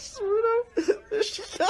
Shooter. This shit